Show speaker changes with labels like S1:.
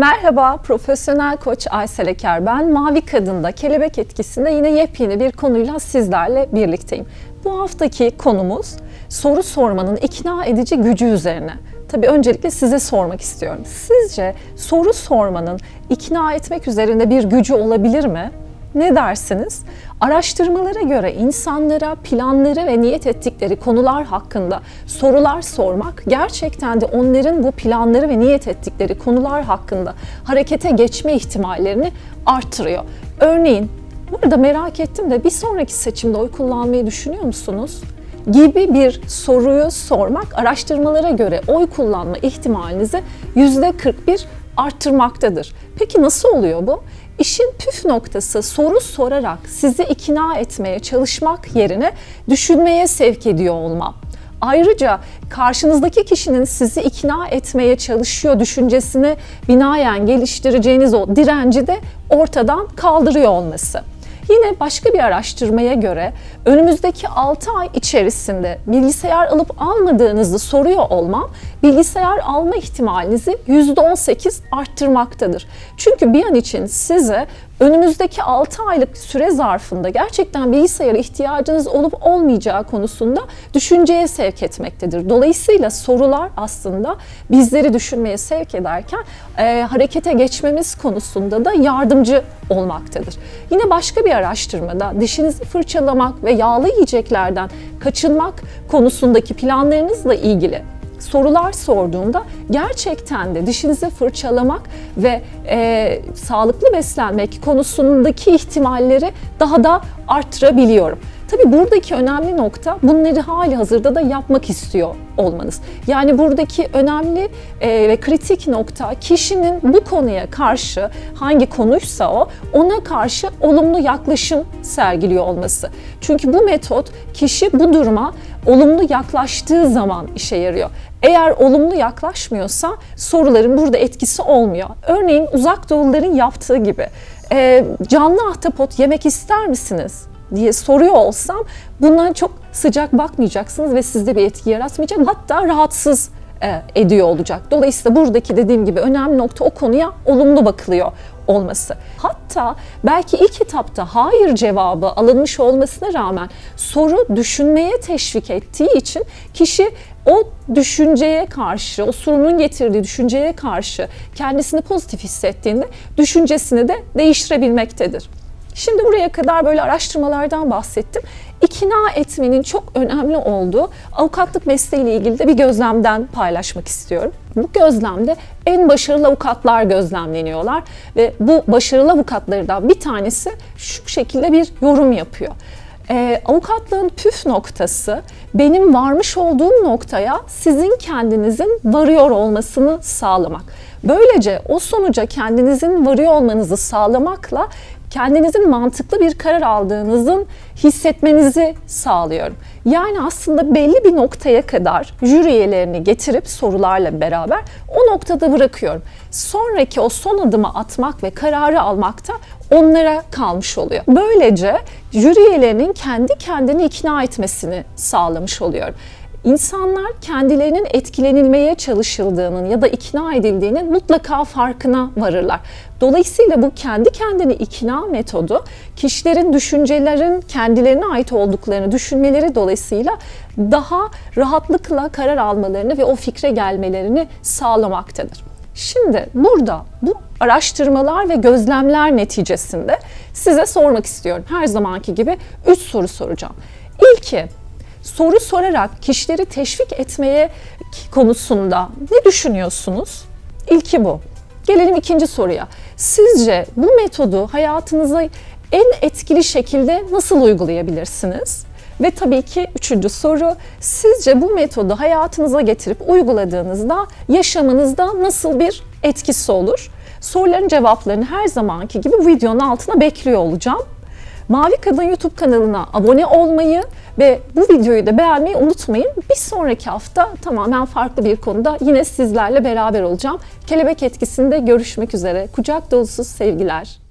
S1: Merhaba, profesyonel koç Aysel Eker ben. Mavi Kadın'da kelebek etkisinde yine yepyeni bir konuyla sizlerle birlikteyim. Bu haftaki konumuz soru sormanın ikna edici gücü üzerine. Tabii öncelikle size sormak istiyorum. Sizce soru sormanın ikna etmek üzerinde bir gücü olabilir mi? Ne dersiniz? Araştırmalara göre insanlara planları ve niyet ettikleri konular hakkında sorular sormak gerçekten de onların bu planları ve niyet ettikleri konular hakkında harekete geçme ihtimallerini artırıyor. Örneğin burada merak ettim de bir sonraki seçimde oy kullanmayı düşünüyor musunuz? gibi bir soruyu sormak araştırmalara göre oy kullanma ihtimalinizi %41 arttırmaktadır. Peki nasıl oluyor bu? İşin püf noktası soru sorarak sizi ikna etmeye çalışmak yerine düşünmeye sevk ediyor olma. Ayrıca karşınızdaki kişinin sizi ikna etmeye çalışıyor düşüncesini binaen geliştireceğiniz o direnci de ortadan kaldırıyor olması. Yine başka bir araştırmaya göre önümüzdeki 6 ay içerisinde bilgisayar alıp almadığınızı soruyor olmam bilgisayar alma ihtimalinizi %18 arttırmaktadır. Çünkü bir an için size önümüzdeki 6 aylık süre zarfında gerçekten bilgisayara ihtiyacınız olup olmayacağı konusunda düşünceye sevk etmektedir. Dolayısıyla sorular aslında bizleri düşünmeye sevk ederken e, harekete geçmemiz konusunda da yardımcı olmaktadır. Yine başka bir araştırmada dişinizi fırçalamak ve yağlı yiyeceklerden kaçınmak konusundaki planlarınızla ilgili sorular sorduğumda gerçekten de dişinizi fırçalamak ve e, sağlıklı beslenmek konusundaki ihtimalleri daha da arttırabiliyorum. Tabi buradaki önemli nokta bunları hali hazırda da yapmak istiyor olmanız. Yani buradaki önemli e, ve kritik nokta kişinin bu konuya karşı hangi konuysa o ona karşı olumlu yaklaşım sergiliyor olması. Çünkü bu metot kişi bu duruma olumlu yaklaştığı zaman işe yarıyor. Eğer olumlu yaklaşmıyorsa soruların burada etkisi olmuyor. Örneğin uzak doğuluların yaptığı gibi e, canlı ahtapot yemek ister misiniz? diye soruyor olsam buna çok sıcak bakmayacaksınız ve sizde bir etki yaratmayacak. Hatta rahatsız ediyor olacak. Dolayısıyla buradaki dediğim gibi önemli nokta o konuya olumlu bakılıyor olması. Hatta belki ilk etapta hayır cevabı alınmış olmasına rağmen soru düşünmeye teşvik ettiği için kişi o düşünceye karşı, o sorunun getirdiği düşünceye karşı kendisini pozitif hissettiğinde düşüncesini de değiştirebilmektedir. Şimdi buraya kadar böyle araştırmalardan bahsettim. İkna etmenin çok önemli olduğu avukatlık mesleğiyle ilgili de bir gözlemden paylaşmak istiyorum. Bu gözlemde en başarılı avukatlar gözlemleniyorlar ve bu başarılı avukatlardan bir tanesi şu şekilde bir yorum yapıyor. Ee, avukatlığın püf noktası benim varmış olduğum noktaya sizin kendinizin varıyor olmasını sağlamak. Böylece o sonuca kendinizin varıyor olmanızı sağlamakla kendinizin mantıklı bir karar aldığınızın hissetmenizi sağlıyorum. Yani aslında belli bir noktaya kadar jüri üyelerini getirip sorularla beraber o noktada bırakıyorum. Sonraki o son adımı atmak ve kararı almak da onlara kalmış oluyor. Böylece jüri üyelerinin kendi kendini ikna etmesini sağlamış oluyorum. İnsanlar kendilerinin etkilenilmeye çalışıldığının ya da ikna edildiğinin mutlaka farkına varırlar. Dolayısıyla bu kendi kendini ikna metodu kişilerin düşüncelerin kendilerine ait olduklarını düşünmeleri dolayısıyla daha rahatlıkla karar almalarını ve o fikre gelmelerini sağlamaktadır. Şimdi burada bu araştırmalar ve gözlemler neticesinde size sormak istiyorum. Her zamanki gibi 3 soru soracağım. İlki soru sorarak kişileri teşvik etmeye konusunda ne düşünüyorsunuz? İlki bu. Gelelim ikinci soruya. Sizce bu metodu hayatınıza en etkili şekilde nasıl uygulayabilirsiniz? Ve tabii ki üçüncü soru, sizce bu metodu hayatınıza getirip uyguladığınızda yaşamınızda nasıl bir etkisi olur? Soruların cevaplarını her zamanki gibi bu videonun altına bekliyor olacağım. Mavi Kadın YouTube kanalına abone olmayı ve bu videoyu da beğenmeyi unutmayın. Bir sonraki hafta tamamen farklı bir konuda yine sizlerle beraber olacağım. Kelebek etkisinde görüşmek üzere. Kucak dolusu sevgiler.